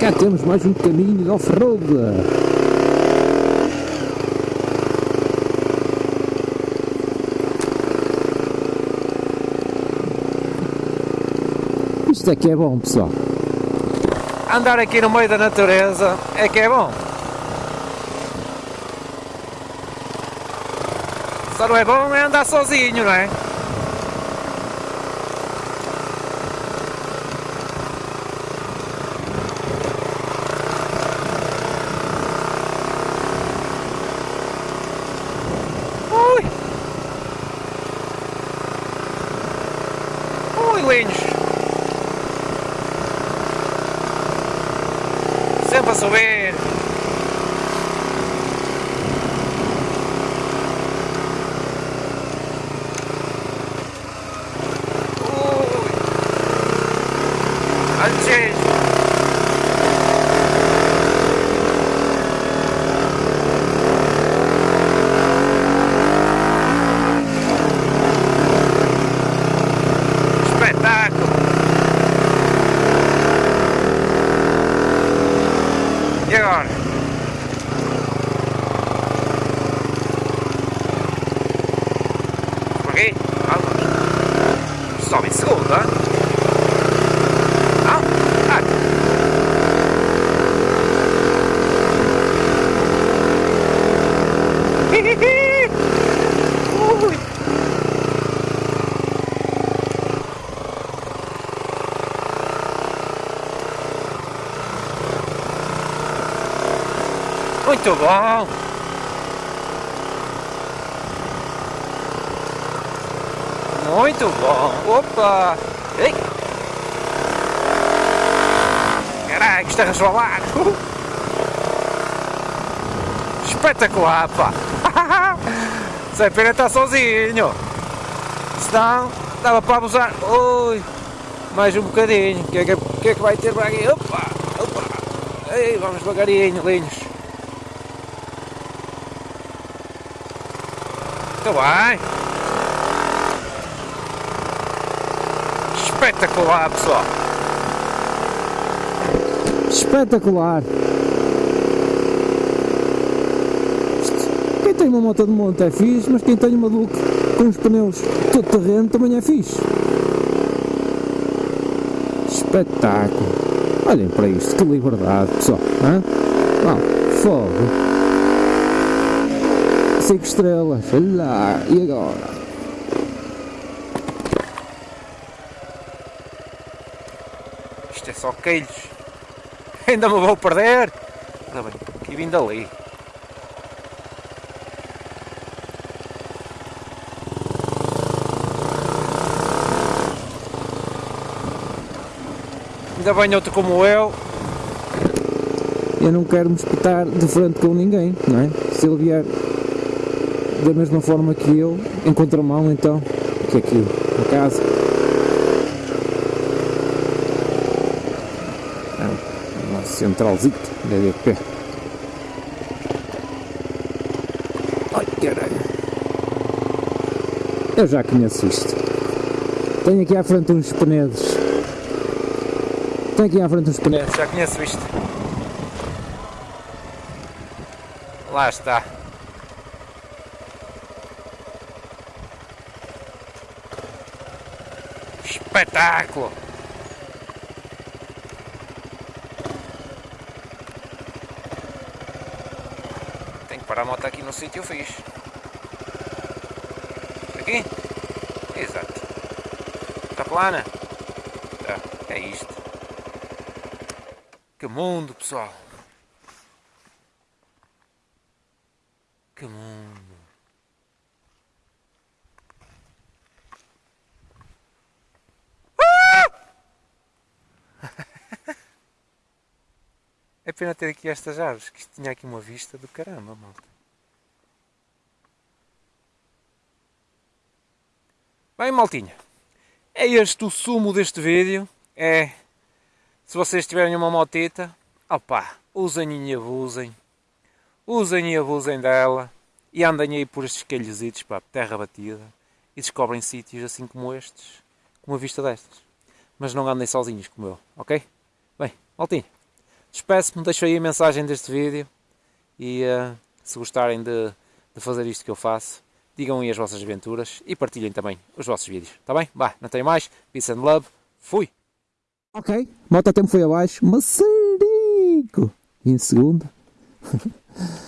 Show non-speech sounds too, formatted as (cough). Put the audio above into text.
cá temos mais um caminho de off-road. Isto é que é bom, pessoal. Andar aqui no meio da natureza é que é bom. Só não é bom é andar sozinho, não é? sube Segunda. Não? Ah. Ui. Muito bom! Muito bom! Opa! Ei! Caraca, (laughs) isto é resvalar! Uh! Espetacular, pá! Sem pena estar sozinho! Senão, dava para abusar! Ui! Mais um bocadinho! O que, é que, que é que vai ter para aqui? Opa! Opa! Ei, vamos devagarinho, linhos! Muito bem! Espetacular, pessoal! Espetacular! Quem tem uma moto de monte é fixe, mas quem tem uma Duke com os pneus todo terreno também é fixe. Espetáculo! Olhem para isto, que liberdade, pessoal! Hã? Fogo! 5 estrelas, olha lá, e agora? Isto é só queijos. (laughs) Ainda me vou perder. Ora bem, aqui vindo ali. Ainda bem outro como eu. Eu não quero me espetar de frente com ninguém, não é? Se ele vier da mesma forma que eu, em contramão, então, o que é aquilo? A casa. Uma centralzito da DP. Ai, caralho. Eu já conheço isto. Tenho aqui à frente uns penedos. Tenho aqui à frente uns penedos. Já conheço isto. Lá está. Espetáculo! Parar a moto aqui no sítio fixe. Aqui? Exato. Está plana? Tá, é isto. Que mundo, pessoal! Que mundo! É pena ter aqui estas árvores, que isto tinha aqui uma vista do caramba, malta. Bem, maltinha, é este o sumo deste vídeo. É, se vocês tiverem uma motita, opá, usem e abusem. Usem e abusem dela. E andem aí por estes calhositos, pá, terra batida. E descobrem sítios assim como estes, com uma vista destas. Mas não andem sozinhos como eu, ok? Bem, maltinha. Despeço-me, deixo aí a mensagem deste vídeo e uh, se gostarem de, de fazer isto que eu faço, digam aí as vossas aventuras e partilhem também os vossos vídeos, está bem? Bah, não tenho mais, peace and love, fui! Ok, moto tempo foi abaixo, maçarico! E em segundo... (laughs)